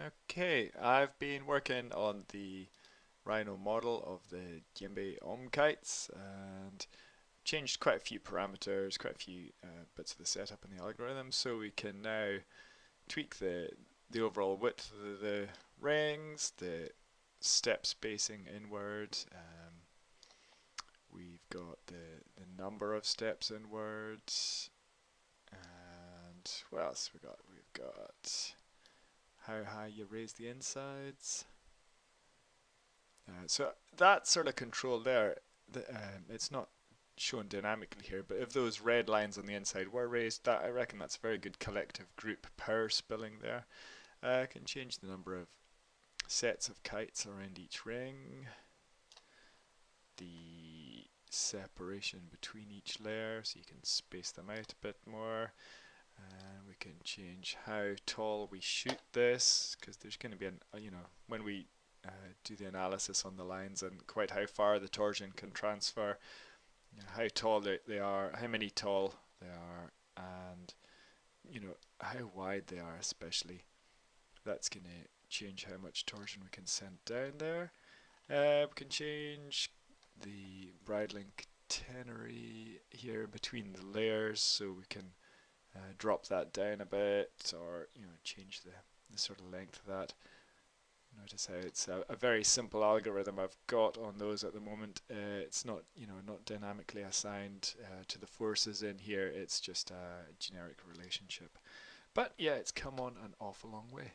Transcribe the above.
Okay, I've been working on the Rhino model of the Djembe Om kites and changed quite a few parameters, quite a few uh, bits of the setup and the algorithm so we can now tweak the the overall width of the, rings, the step spacing inward, um, we've got the, the number of steps inward, and what else we got? We've got how high you raise the insides. Uh, so that sort of control there, the, um, it's not shown dynamically here, but if those red lines on the inside were raised, that I reckon that's a very good collective group power spilling there. Uh, I can change the number of sets of kites around each ring, the separation between each layer so you can space them out a bit more can change how tall we shoot this because there's going to be an uh, you know when we uh, do the analysis on the lines and quite how far the torsion can transfer you know, how tall they, they are how many tall they are and you know how wide they are especially that's going to change how much torsion we can send down there. Uh, we can change the bridling catenary here between the layers so we can drop that down a bit or you know change the, the sort of length of that. Notice how it's a, a, very simple algorithm I've got on those at the moment. Uh, it's not you know not dynamically assigned uh, to the forces in here. It's just a generic relationship. But yeah, it's come on an awful long way.